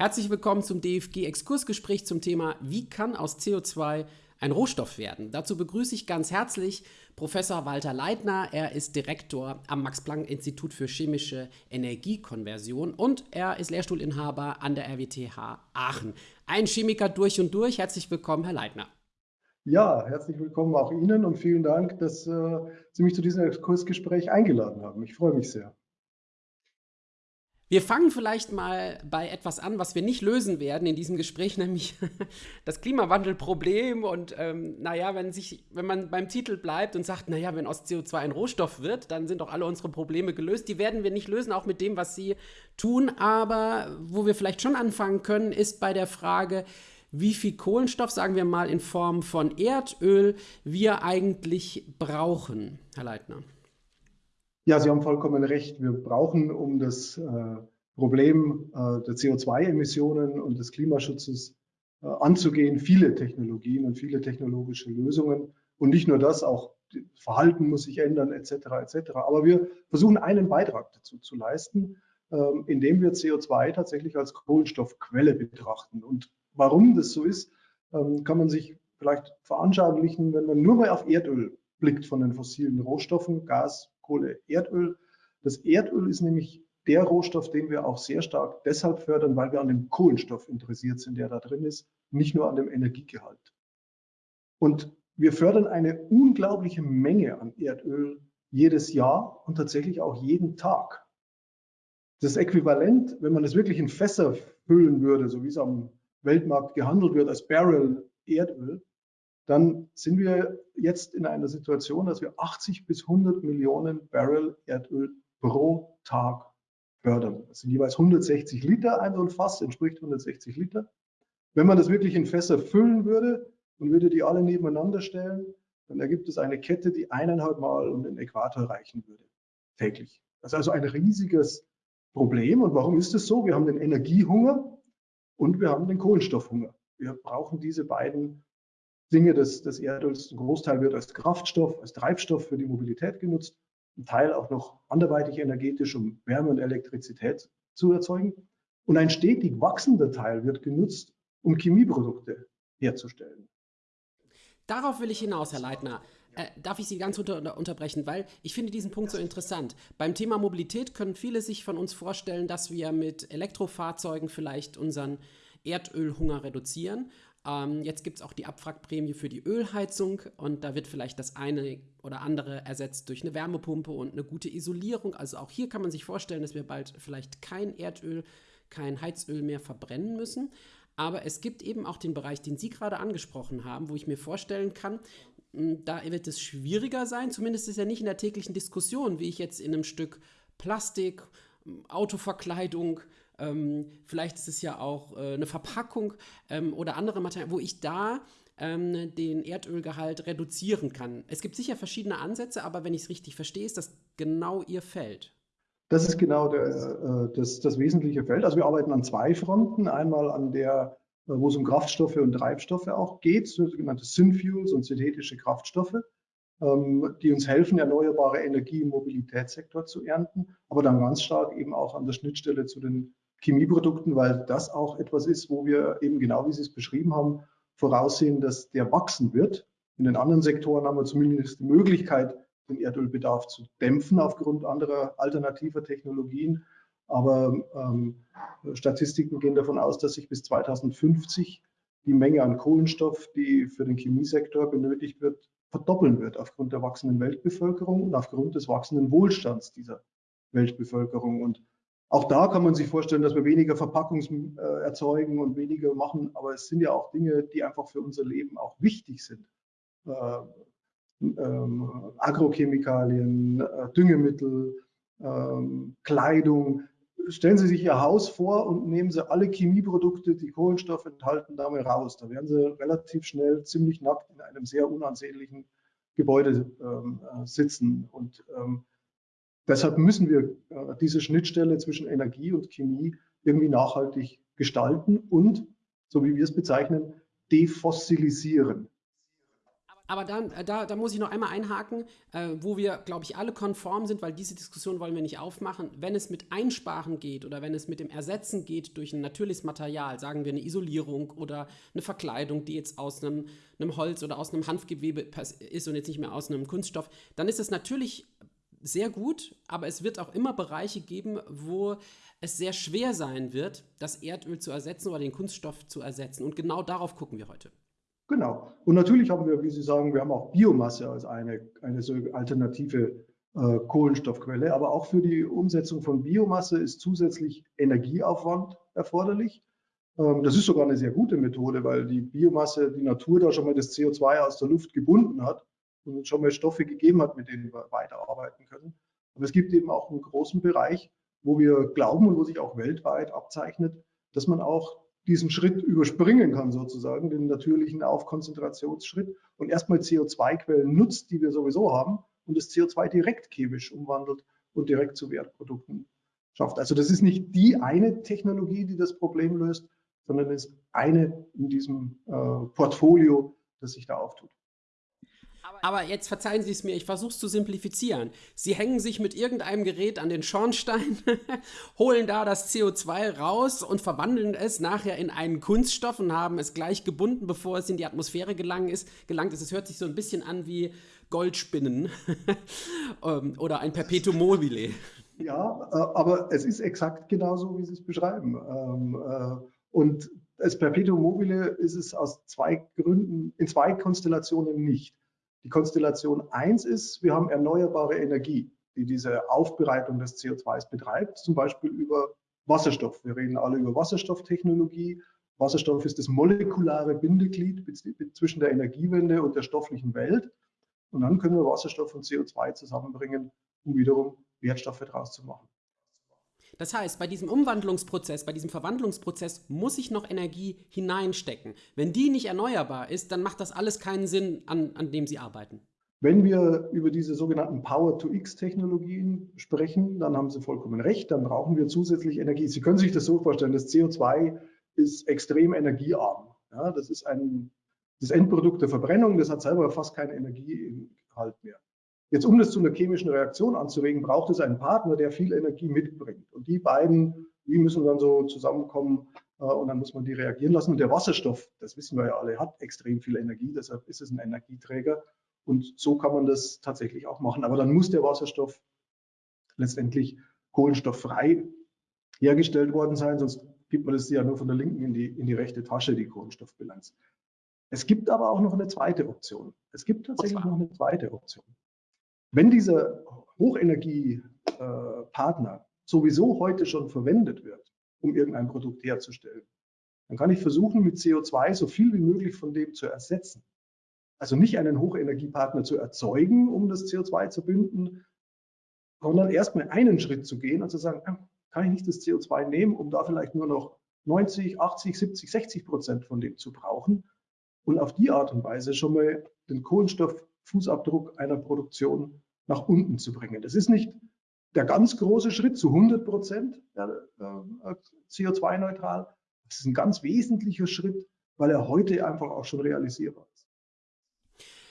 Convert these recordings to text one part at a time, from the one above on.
Herzlich willkommen zum DFG-Exkursgespräch zum Thema Wie kann aus CO2 ein Rohstoff werden? Dazu begrüße ich ganz herzlich Professor Walter Leitner. Er ist Direktor am Max-Planck-Institut für chemische Energiekonversion und er ist Lehrstuhlinhaber an der RWTH Aachen. Ein Chemiker durch und durch. Herzlich willkommen, Herr Leitner. Ja, herzlich willkommen auch Ihnen und vielen Dank, dass äh, Sie mich zu diesem Exkursgespräch eingeladen haben. Ich freue mich sehr. Wir fangen vielleicht mal bei etwas an, was wir nicht lösen werden in diesem Gespräch, nämlich das Klimawandelproblem. Und ähm, naja, wenn, sich, wenn man beim Titel bleibt und sagt, naja, wenn aus CO2 ein Rohstoff wird, dann sind doch alle unsere Probleme gelöst. Die werden wir nicht lösen, auch mit dem, was Sie tun. Aber wo wir vielleicht schon anfangen können, ist bei der Frage, wie viel Kohlenstoff, sagen wir mal in Form von Erdöl, wir eigentlich brauchen, Herr Leitner. Ja, Sie haben vollkommen recht. Wir brauchen, um das äh, Problem äh, der CO2-Emissionen und des Klimaschutzes äh, anzugehen, viele Technologien und viele technologische Lösungen. Und nicht nur das, auch Verhalten muss sich ändern, etc. etc. Aber wir versuchen einen Beitrag dazu zu leisten, ähm, indem wir CO2 tatsächlich als Kohlenstoffquelle betrachten. Und warum das so ist, ähm, kann man sich vielleicht veranschaulichen, wenn man nur mal auf Erdöl blickt von den fossilen Rohstoffen, Gas, Kohle, Erdöl. Das Erdöl ist nämlich der Rohstoff, den wir auch sehr stark deshalb fördern, weil wir an dem Kohlenstoff interessiert sind, der da drin ist, nicht nur an dem Energiegehalt. Und wir fördern eine unglaubliche Menge an Erdöl jedes Jahr und tatsächlich auch jeden Tag. Das Äquivalent, wenn man es wirklich in Fässer füllen würde, so wie es am Weltmarkt gehandelt wird als Barrel Erdöl, dann sind wir jetzt in einer Situation, dass wir 80 bis 100 Millionen Barrel Erdöl pro Tag fördern. Das sind jeweils 160 Liter, ein so ein Fass entspricht 160 Liter. Wenn man das wirklich in Fässer füllen würde und würde die alle nebeneinander stellen, dann ergibt es eine Kette, die eineinhalb Mal um den Äquator reichen würde, täglich. Das ist also ein riesiges Problem. Und warum ist es so? Wir haben den Energiehunger und wir haben den Kohlenstoffhunger. Wir brauchen diese beiden Dinge des, des Erdöls. Ein Großteil wird als Kraftstoff, als Treibstoff für die Mobilität genutzt. Ein Teil auch noch anderweitig energetisch, um Wärme und Elektrizität zu erzeugen. Und ein stetig wachsender Teil wird genutzt, um Chemieprodukte herzustellen. Darauf will ich hinaus, Herr Leitner. Äh, darf ich Sie ganz unter, unterbrechen, weil ich finde diesen Punkt so interessant. Beim Thema Mobilität können viele sich von uns vorstellen, dass wir mit Elektrofahrzeugen vielleicht unseren Erdölhunger reduzieren ähm, jetzt gibt es auch die Abwrackprämie für die Ölheizung und da wird vielleicht das eine oder andere ersetzt durch eine Wärmepumpe und eine gute Isolierung. Also auch hier kann man sich vorstellen, dass wir bald vielleicht kein Erdöl, kein Heizöl mehr verbrennen müssen. Aber es gibt eben auch den Bereich, den Sie gerade angesprochen haben, wo ich mir vorstellen kann, hm, da wird es schwieriger sein, zumindest ist ja nicht in der täglichen Diskussion, wie ich jetzt in einem Stück Plastik, hm, Autoverkleidung, ähm, vielleicht ist es ja auch äh, eine Verpackung ähm, oder andere Materialien, wo ich da ähm, den Erdölgehalt reduzieren kann. Es gibt sicher verschiedene Ansätze, aber wenn ich es richtig verstehe, ist das genau Ihr Feld. Das ist genau der, äh, das, das wesentliche Feld. Also wir arbeiten an zwei Fronten. Einmal an der, äh, wo es um Kraftstoffe und Treibstoffe auch geht, sogenannte Synfuels und synthetische Kraftstoffe, ähm, die uns helfen, erneuerbare Energie im Mobilitätssektor zu ernten, aber dann ganz stark eben auch an der Schnittstelle zu den Chemieprodukten, weil das auch etwas ist, wo wir eben genau wie Sie es beschrieben haben, voraussehen, dass der wachsen wird. In den anderen Sektoren haben wir zumindest die Möglichkeit, den Erdölbedarf zu dämpfen aufgrund anderer alternativer Technologien. Aber ähm, Statistiken gehen davon aus, dass sich bis 2050 die Menge an Kohlenstoff, die für den Chemiesektor benötigt wird, verdoppeln wird aufgrund der wachsenden Weltbevölkerung und aufgrund des wachsenden Wohlstands dieser Weltbevölkerung. Und auch da kann man sich vorstellen, dass wir weniger Verpackungs äh, erzeugen und weniger machen, aber es sind ja auch Dinge, die einfach für unser Leben auch wichtig sind. Äh, ähm, Agrochemikalien, äh, Düngemittel, ähm, Kleidung. Stellen Sie sich Ihr Haus vor und nehmen Sie alle Chemieprodukte, die Kohlenstoff enthalten, da mal raus. Da werden Sie relativ schnell ziemlich nackt in einem sehr unansehnlichen Gebäude ähm, äh, sitzen. Und ähm, Deshalb müssen wir äh, diese Schnittstelle zwischen Energie und Chemie irgendwie nachhaltig gestalten und, so wie wir es bezeichnen, defossilisieren. Aber dann, äh, da, da muss ich noch einmal einhaken, äh, wo wir, glaube ich, alle konform sind, weil diese Diskussion wollen wir nicht aufmachen. Wenn es mit Einsparen geht oder wenn es mit dem Ersetzen geht durch ein natürliches Material, sagen wir eine Isolierung oder eine Verkleidung, die jetzt aus einem, einem Holz oder aus einem Hanfgewebe ist und jetzt nicht mehr aus einem Kunststoff, dann ist es natürlich sehr gut, aber es wird auch immer Bereiche geben, wo es sehr schwer sein wird, das Erdöl zu ersetzen oder den Kunststoff zu ersetzen. Und genau darauf gucken wir heute. Genau. Und natürlich haben wir, wie Sie sagen, wir haben auch Biomasse als eine, eine so alternative äh, Kohlenstoffquelle. Aber auch für die Umsetzung von Biomasse ist zusätzlich Energieaufwand erforderlich. Ähm, das ist sogar eine sehr gute Methode, weil die Biomasse, die Natur da schon mal das CO2 aus der Luft gebunden hat und uns schon mal Stoffe gegeben hat, mit denen wir weiterarbeiten können. Aber es gibt eben auch einen großen Bereich, wo wir glauben und wo sich auch weltweit abzeichnet, dass man auch diesen Schritt überspringen kann, sozusagen, den natürlichen Aufkonzentrationsschritt und erstmal CO2-Quellen nutzt, die wir sowieso haben und das CO2 direkt chemisch umwandelt und direkt zu Wertprodukten schafft. Also das ist nicht die eine Technologie, die das Problem löst, sondern es ist eine in diesem äh, Portfolio, das sich da auftut. Aber jetzt verzeihen Sie es mir, ich versuche es zu simplifizieren. Sie hängen sich mit irgendeinem Gerät an den Schornstein, holen da das CO2 raus und verwandeln es nachher in einen Kunststoff und haben es gleich gebunden, bevor es in die Atmosphäre gelangt ist. Gelangt ist. Es hört sich so ein bisschen an wie Goldspinnen ähm, oder ein Perpetuum mobile. Ja, äh, aber es ist exakt genauso, wie Sie es beschreiben. Ähm, äh, und als Perpetuum mobile ist es aus zwei Gründen, in zwei Konstellationen nicht. Die Konstellation 1 ist, wir haben erneuerbare Energie, die diese Aufbereitung des CO2s betreibt, zum Beispiel über Wasserstoff. Wir reden alle über Wasserstofftechnologie. Wasserstoff ist das molekulare Bindeglied zwischen der Energiewende und der stofflichen Welt. Und dann können wir Wasserstoff und CO2 zusammenbringen, um wiederum Wertstoffe daraus zu machen. Das heißt, bei diesem Umwandlungsprozess, bei diesem Verwandlungsprozess muss ich noch Energie hineinstecken. Wenn die nicht erneuerbar ist, dann macht das alles keinen Sinn, an, an dem Sie arbeiten. Wenn wir über diese sogenannten Power-to-X-Technologien sprechen, dann haben Sie vollkommen recht, dann brauchen wir zusätzlich Energie. Sie können sich das so vorstellen, das CO2 ist extrem energiearm. Ja, das ist ein, das Endprodukt der Verbrennung, das hat selber fast keinen Energiegehalt mehr. Jetzt, um das zu einer chemischen Reaktion anzuregen, braucht es einen Partner, der viel Energie mitbringt. Und die beiden, die müssen dann so zusammenkommen äh, und dann muss man die reagieren lassen. Und der Wasserstoff, das wissen wir ja alle, hat extrem viel Energie, deshalb ist es ein Energieträger. Und so kann man das tatsächlich auch machen. Aber dann muss der Wasserstoff letztendlich kohlenstofffrei hergestellt worden sein, sonst gibt man das ja nur von der linken in die, in die rechte Tasche, die Kohlenstoffbilanz. Es gibt aber auch noch eine zweite Option. Es gibt tatsächlich noch eine zweite Option. Wenn dieser Hochenergiepartner sowieso heute schon verwendet wird, um irgendein Produkt herzustellen, dann kann ich versuchen, mit CO2 so viel wie möglich von dem zu ersetzen. Also nicht einen Hochenergiepartner zu erzeugen, um das CO2 zu binden, sondern erstmal einen Schritt zu gehen und zu sagen, ah, kann ich nicht das CO2 nehmen, um da vielleicht nur noch 90, 80, 70, 60 Prozent von dem zu brauchen und auf die Art und Weise schon mal den Kohlenstoff Fußabdruck einer Produktion nach unten zu bringen. Das ist nicht der ganz große Schritt zu 100 Prozent äh, CO2-neutral. Das ist ein ganz wesentlicher Schritt, weil er heute einfach auch schon realisierbar ist.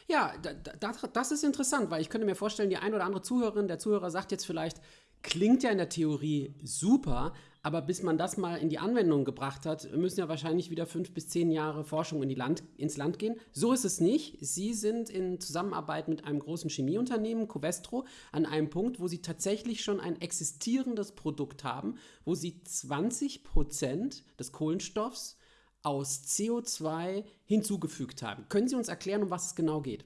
Ja, das, ist interessant, weil ich könnte mir vorstellen, die ein oder andere Zuhörerin, der Zuhörer sagt jetzt vielleicht, klingt ja in der Theorie super, aber bis man das mal in die Anwendung gebracht hat, müssen ja wahrscheinlich wieder fünf bis zehn Jahre Forschung in Land, ins Land gehen. So ist es nicht. Sie sind in Zusammenarbeit mit einem großen Chemieunternehmen, Covestro, an einem Punkt, wo Sie tatsächlich schon ein existierendes Produkt haben, wo Sie 20 Prozent des Kohlenstoffs aus CO2 hinzugefügt haben. Können Sie uns erklären, um was es genau geht?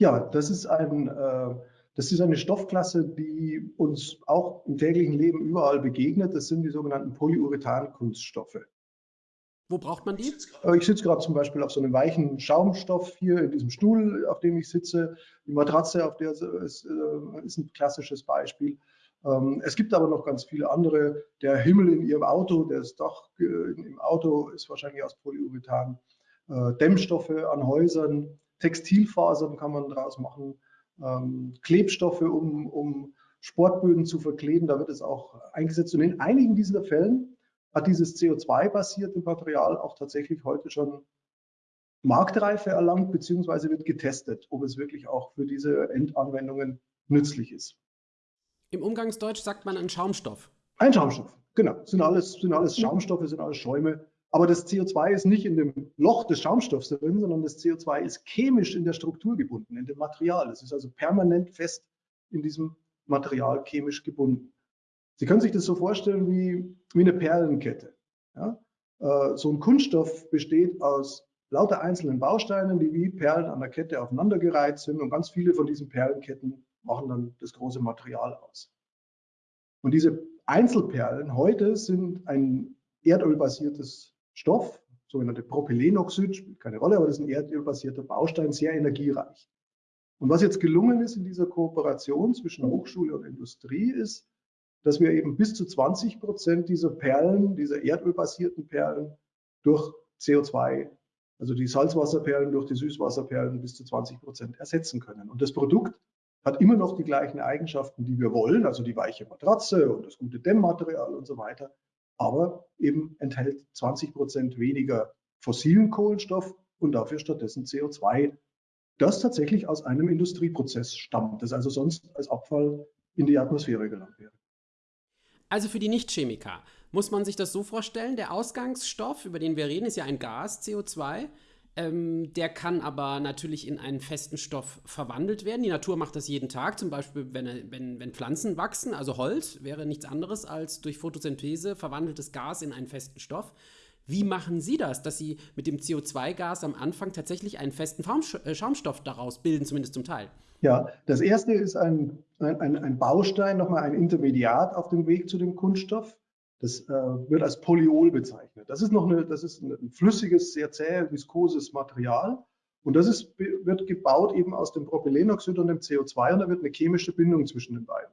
Ja, das ist ein äh das ist eine Stoffklasse, die uns auch im täglichen Leben überall begegnet. Das sind die sogenannten Polyurethan-Kunststoffe. Wo braucht man die? Ich sitze gerade zum Beispiel auf so einem weichen Schaumstoff hier in diesem Stuhl, auf dem ich sitze. Die Matratze, auf der ist, äh, ist ein klassisches Beispiel. Ähm, es gibt aber noch ganz viele andere. Der Himmel in Ihrem Auto, das Dach äh, im Auto ist wahrscheinlich aus Polyurethan. Äh, Dämmstoffe an Häusern, Textilfasern kann man daraus machen ähm, Klebstoffe, um, um Sportböden zu verkleben. Da wird es auch eingesetzt. Und in einigen dieser Fällen hat dieses CO2-basierte Material auch tatsächlich heute schon Marktreife erlangt, beziehungsweise wird getestet, ob es wirklich auch für diese Endanwendungen nützlich ist. Im Umgangsdeutsch sagt man ein Schaumstoff. Ein Schaumstoff, genau. Sind alles, sind alles Schaumstoffe, sind alles Schäume. Aber das CO2 ist nicht in dem Loch des Schaumstoffs drin, sondern das CO2 ist chemisch in der Struktur gebunden, in dem Material. Es ist also permanent fest in diesem Material chemisch gebunden. Sie können sich das so vorstellen wie, wie eine Perlenkette. Ja? Äh, so ein Kunststoff besteht aus lauter einzelnen Bausteinen, die wie Perlen an der Kette aufeinandergereiht sind und ganz viele von diesen Perlenketten machen dann das große Material aus. Und diese Einzelperlen heute sind ein erdölbasiertes Stoff, sogenannte Propylenoxid, spielt keine Rolle, aber das ist ein erdölbasierter Baustein, sehr energiereich. Und was jetzt gelungen ist in dieser Kooperation zwischen Hochschule und Industrie ist, dass wir eben bis zu 20 Prozent dieser Perlen, dieser erdölbasierten Perlen durch CO2, also die Salzwasserperlen durch die Süßwasserperlen bis zu 20 Prozent ersetzen können. Und das Produkt hat immer noch die gleichen Eigenschaften, die wir wollen, also die weiche Matratze und das gute Dämmmaterial und so weiter, aber eben enthält 20 Prozent weniger fossilen Kohlenstoff und dafür stattdessen CO2, das tatsächlich aus einem Industrieprozess stammt, das also sonst als Abfall in die Atmosphäre gelangt wäre. Also für die Nichtchemiker muss man sich das so vorstellen, der Ausgangsstoff, über den wir reden, ist ja ein Gas, CO2. Ähm, der kann aber natürlich in einen festen Stoff verwandelt werden. Die Natur macht das jeden Tag, zum Beispiel, wenn, wenn, wenn Pflanzen wachsen, also Holz wäre nichts anderes als durch Photosynthese verwandeltes Gas in einen festen Stoff. Wie machen Sie das, dass Sie mit dem CO2-Gas am Anfang tatsächlich einen festen äh, Schaumstoff daraus bilden, zumindest zum Teil? Ja, das erste ist ein, ein, ein Baustein, nochmal ein Intermediat auf dem Weg zu dem Kunststoff. Das äh, wird als Polyol bezeichnet. Das ist noch eine, das ist ein flüssiges, sehr zäh, viskoses Material. Und das ist, wird gebaut eben aus dem Propylenoxid und dem CO2 und da wird eine chemische Bindung zwischen den beiden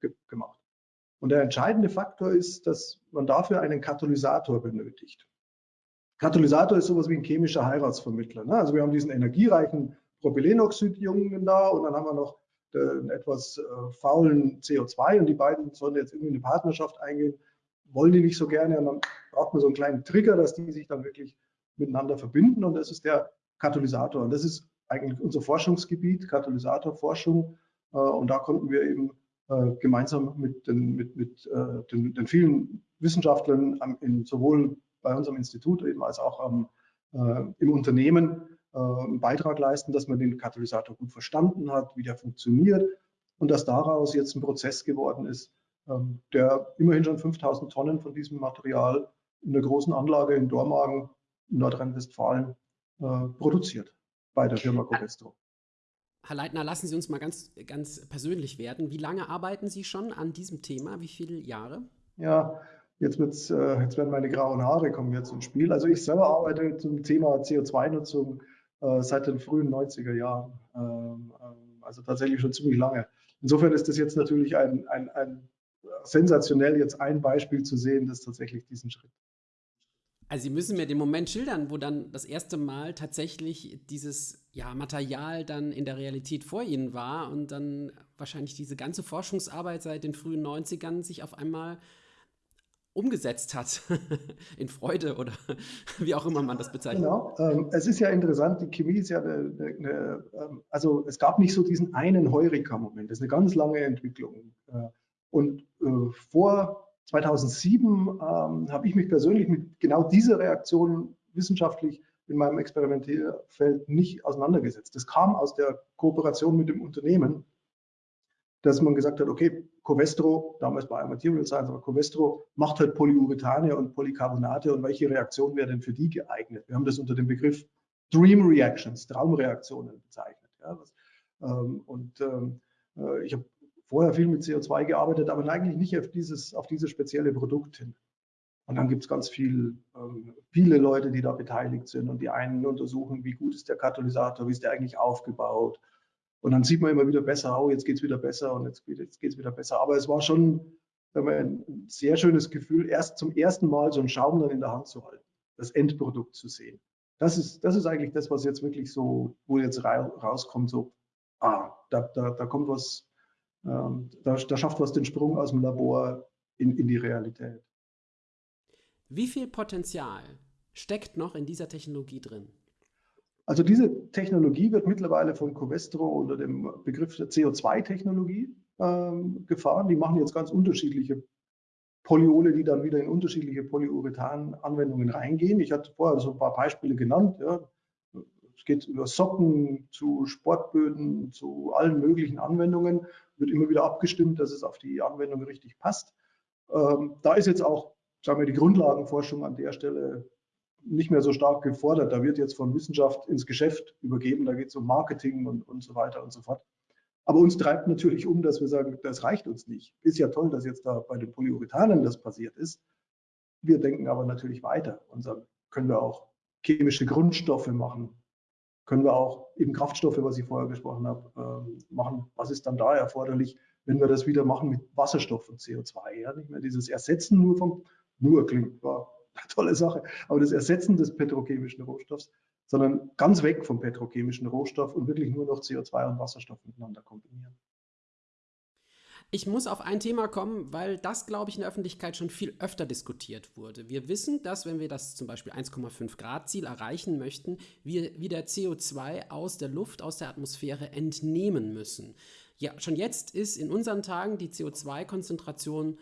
ge gemacht. Und der entscheidende Faktor ist, dass man dafür einen Katalysator benötigt. Katalysator ist sowas wie ein chemischer Heiratsvermittler. Ne? Also wir haben diesen energiereichen Propylenoxid-Jungen da und dann haben wir noch einen etwas äh, faulen CO2 und die beiden sollen jetzt irgendwie eine Partnerschaft eingehen wollen die nicht so gerne und dann braucht man so einen kleinen Trigger, dass die sich dann wirklich miteinander verbinden und das ist der Katalysator. Und das ist eigentlich unser Forschungsgebiet, Katalysatorforschung. Äh, und da konnten wir eben äh, gemeinsam mit den, mit, mit äh, den, den vielen Wissenschaftlern in, sowohl bei unserem Institut eben als auch am, im Unternehmen einen Beitrag leisten, dass man den Katalysator gut verstanden hat, wie der funktioniert und dass daraus jetzt ein Prozess geworden ist, der immerhin schon 5000 Tonnen von diesem Material in der großen Anlage in Dormagen, Nordrhein-Westfalen, äh, produziert bei der Firma Covestro. Herr Leitner, lassen Sie uns mal ganz, ganz persönlich werden. Wie lange arbeiten Sie schon an diesem Thema? Wie viele Jahre? Ja, jetzt, äh, jetzt werden meine grauen Haare kommen jetzt ins Spiel. Also ich selber arbeite zum Thema CO2-Nutzung äh, seit den frühen 90er Jahren. Ähm, ähm, also tatsächlich schon ziemlich lange. Insofern ist das jetzt natürlich ein, ein, ein sensationell, jetzt ein Beispiel zu sehen, das tatsächlich diesen Schritt. Also Sie müssen mir den Moment schildern, wo dann das erste Mal tatsächlich dieses ja, Material dann in der Realität vor Ihnen war und dann wahrscheinlich diese ganze Forschungsarbeit seit den frühen 90ern sich auf einmal umgesetzt hat in Freude oder wie auch immer man das bezeichnet. Genau, ähm, es ist ja interessant, die Chemie ist ja eine, eine, ähm, also es gab nicht so diesen einen Heureka-Moment, das ist eine ganz lange Entwicklung. Und äh, vor 2007 ähm, habe ich mich persönlich mit genau dieser Reaktion wissenschaftlich in meinem Experimentierfeld nicht auseinandergesetzt. Das kam aus der Kooperation mit dem Unternehmen, dass man gesagt hat, okay, Covestro, damals bei Material Science, aber Covestro macht halt Polyurethane und Polycarbonate und welche Reaktion wäre denn für die geeignet? Wir haben das unter dem Begriff Dream Reactions, Traumreaktionen bezeichnet. Ja, was, ähm, und ähm, äh, ich habe vorher viel mit CO2 gearbeitet, aber eigentlich nicht auf dieses, auf dieses spezielle Produkt hin. Und dann gibt es ganz viel, ähm, viele Leute, die da beteiligt sind und die einen untersuchen, wie gut ist der Katalysator, wie ist der eigentlich aufgebaut. Und dann sieht man immer wieder besser, oh, jetzt geht es wieder besser und jetzt, jetzt geht es wieder besser. Aber es war schon ein sehr schönes Gefühl, erst zum ersten Mal so einen Schaum dann in der Hand zu halten, das Endprodukt zu sehen. Das ist, das ist eigentlich das, was jetzt wirklich so, wo jetzt rauskommt, so, ah, da, da, da kommt was, ähm, da, da, schafft was den Sprung aus dem Labor in, in die Realität. Wie viel Potenzial steckt noch in dieser Technologie drin? Also diese Technologie wird mittlerweile von Covestro unter dem Begriff der CO2-Technologie ähm, gefahren. Die machen jetzt ganz unterschiedliche Polyole, die dann wieder in unterschiedliche Polyurethan-Anwendungen reingehen. Ich hatte vorher so ein paar Beispiele genannt. Ja. Es geht über Socken zu Sportböden, zu allen möglichen Anwendungen. Wird immer wieder abgestimmt, dass es auf die Anwendung richtig passt. Ähm, da ist jetzt auch, sagen wir, die Grundlagenforschung an der Stelle nicht mehr so stark gefordert. Da wird jetzt von Wissenschaft ins Geschäft übergeben. Da geht es um Marketing und, und so weiter und so fort. Aber uns treibt natürlich um, dass wir sagen, das reicht uns nicht. Ist ja toll, dass jetzt da bei den Polyurethanen das passiert ist. Wir denken aber natürlich weiter und sagen, können wir auch chemische Grundstoffe machen, können wir auch eben Kraftstoffe, was ich vorher gesprochen habe, ähm, machen. Was ist dann da erforderlich, wenn wir das wieder machen mit Wasserstoff und CO2? Ja? Nicht mehr dieses Ersetzen nur vom, nur klingt, war eine tolle Sache, aber das Ersetzen des petrochemischen Rohstoffs sondern ganz weg vom petrochemischen Rohstoff und wirklich nur noch CO2 und Wasserstoff miteinander kombinieren. Ich muss auf ein Thema kommen, weil das, glaube ich, in der Öffentlichkeit schon viel öfter diskutiert wurde. Wir wissen, dass wenn wir das zum Beispiel 1,5 Grad Ziel erreichen möchten, wir wieder CO2 aus der Luft, aus der Atmosphäre entnehmen müssen. Ja, schon jetzt ist in unseren Tagen die CO2-Konzentration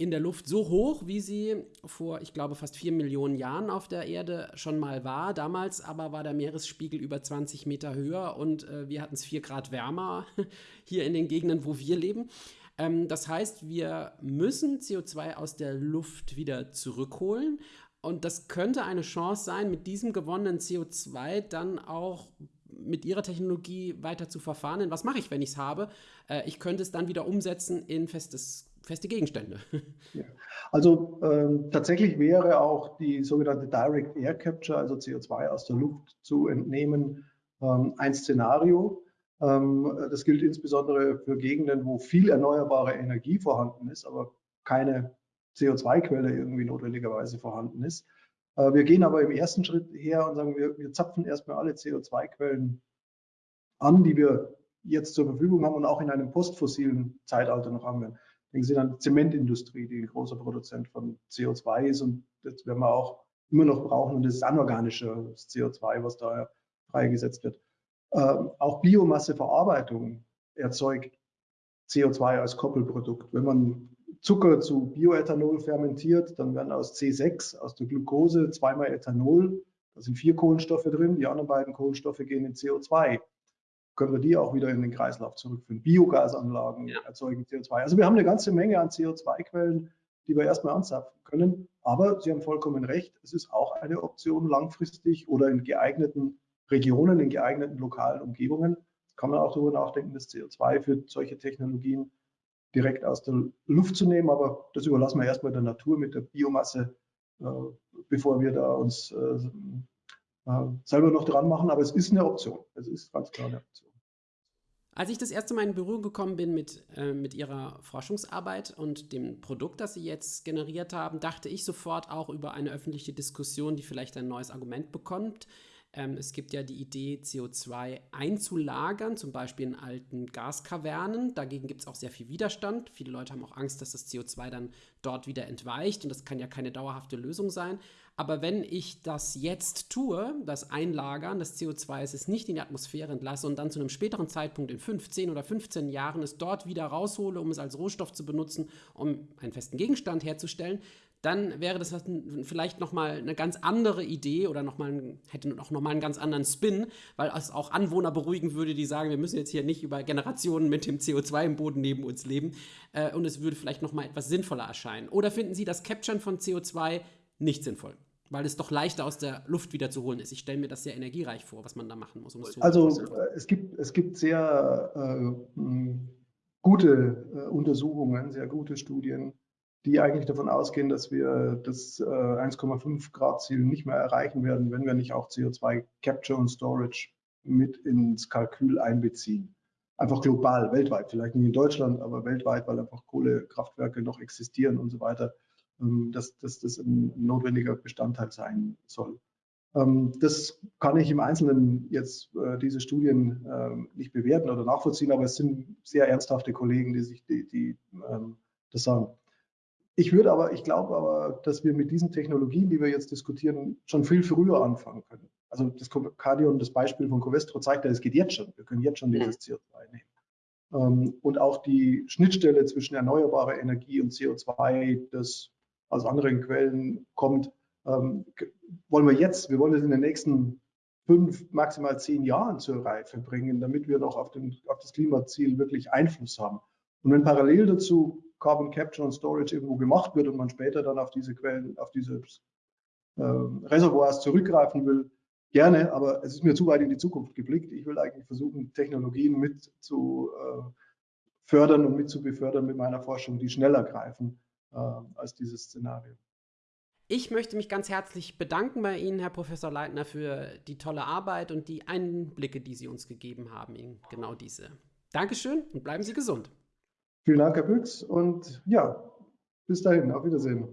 in der Luft so hoch, wie sie vor, ich glaube, fast vier Millionen Jahren auf der Erde schon mal war. Damals aber war der Meeresspiegel über 20 Meter höher und äh, wir hatten es vier Grad wärmer hier in den Gegenden, wo wir leben. Ähm, das heißt, wir müssen CO2 aus der Luft wieder zurückholen. Und das könnte eine Chance sein, mit diesem gewonnenen CO2 dann auch mit ihrer Technologie weiter zu verfahren. Denn was mache ich, wenn ich es habe? Äh, ich könnte es dann wieder umsetzen in festes feste Gegenstände. Ja. Also ähm, tatsächlich wäre auch die sogenannte Direct Air Capture, also CO2 aus der Luft zu entnehmen, ähm, ein Szenario. Ähm, das gilt insbesondere für Gegenden, wo viel erneuerbare Energie vorhanden ist, aber keine CO2-Quelle irgendwie notwendigerweise vorhanden ist. Äh, wir gehen aber im ersten Schritt her und sagen, wir, wir zapfen erstmal alle CO2-Quellen an, die wir jetzt zur Verfügung haben und auch in einem postfossilen Zeitalter noch haben werden. Denken Sie an die Zementindustrie, die ein großer Produzent von CO2 ist und das werden wir auch immer noch brauchen und das ist anorganisches CO2, was da freigesetzt wird. Ähm, auch Biomasseverarbeitung erzeugt CO2 als Koppelprodukt. Wenn man Zucker zu Bioethanol fermentiert, dann werden aus C6, aus der Glucose, zweimal Ethanol. Da sind vier Kohlenstoffe drin, die anderen beiden Kohlenstoffe gehen in CO2 können wir die auch wieder in den Kreislauf zurückführen. Biogasanlagen ja. erzeugen CO2. Also wir haben eine ganze Menge an CO2-Quellen, die wir erstmal anzapfen können. Aber Sie haben vollkommen recht, es ist auch eine Option langfristig oder in geeigneten Regionen, in geeigneten lokalen Umgebungen. Kann man auch darüber nachdenken, das CO2 für solche Technologien direkt aus der Luft zu nehmen. Aber das überlassen wir erstmal der Natur mit der Biomasse, äh, bevor wir da uns äh, äh, selber noch dran machen. Aber es ist eine Option. Es ist ganz klar eine Option. Als ich das erste Mal in Berührung gekommen bin mit, äh, mit ihrer Forschungsarbeit und dem Produkt, das sie jetzt generiert haben, dachte ich sofort auch über eine öffentliche Diskussion, die vielleicht ein neues Argument bekommt. Ähm, es gibt ja die Idee, CO2 einzulagern, zum Beispiel in alten Gaskavernen. Dagegen gibt es auch sehr viel Widerstand. Viele Leute haben auch Angst, dass das CO2 dann dort wieder entweicht und das kann ja keine dauerhafte Lösung sein. Aber wenn ich das jetzt tue, das Einlagern des CO2 es nicht in die Atmosphäre entlasse und dann zu einem späteren Zeitpunkt in 15 oder 15 Jahren es dort wieder raushole, um es als Rohstoff zu benutzen, um einen festen Gegenstand herzustellen, dann wäre das vielleicht nochmal eine ganz andere Idee oder noch mal, hätte auch nochmal einen ganz anderen Spin, weil es auch Anwohner beruhigen würde, die sagen, wir müssen jetzt hier nicht über Generationen mit dem CO2 im Boden neben uns leben äh, und es würde vielleicht nochmal etwas sinnvoller erscheinen. Oder finden Sie das Capturen von CO2 nicht sinnvoll? weil es doch leichter aus der Luft wieder zu holen ist. Ich stelle mir das sehr energiereich vor, was man da machen muss. Um es also äh, es gibt, es gibt sehr äh, gute äh, Untersuchungen, sehr gute Studien, die eigentlich davon ausgehen, dass wir das äh, 1,5 Grad Ziel nicht mehr erreichen werden, wenn wir nicht auch CO2 Capture und Storage mit ins Kalkül einbeziehen. Einfach global, weltweit, vielleicht nicht in Deutschland, aber weltweit, weil einfach Kohlekraftwerke noch existieren und so weiter. Ähm, dass, dass das ein notwendiger Bestandteil sein soll. Ähm, das kann ich im Einzelnen jetzt äh, diese Studien ähm, nicht bewerten oder nachvollziehen, aber es sind sehr ernsthafte Kollegen, die sich die, die das sagen. Ich würde aber, ich glaube aber, dass wir mit diesen Technologien, die wir jetzt diskutieren, schon viel früher anfangen können. Also das Cardion, das Beispiel von Covestro zeigt ja, es geht jetzt schon. Wir können jetzt schon dieses CO2 nehmen. Ähm, und auch die Schnittstelle zwischen erneuerbarer Energie und CO2, das aus anderen Quellen kommt, ähm, wollen wir jetzt, wir wollen es in den nächsten fünf, maximal zehn Jahren zur Reife bringen, damit wir noch auf, den, auf das Klimaziel wirklich Einfluss haben. Und wenn parallel dazu Carbon Capture und Storage irgendwo gemacht wird und man später dann auf diese Quellen, auf diese äh, Reservoirs zurückgreifen will, gerne, aber es ist mir zu weit in die Zukunft geblickt. Ich will eigentlich versuchen, Technologien mit zu äh, fördern und mit zu befördern mit meiner Forschung, die schneller greifen äh, als dieses Szenario. Ich möchte mich ganz herzlich bedanken bei Ihnen, Herr Professor Leitner, für die tolle Arbeit und die Einblicke, die Sie uns gegeben haben in genau diese. Dankeschön und bleiben Sie gesund. Vielen Dank, Herr Büchs, und ja, bis dahin, auf Wiedersehen.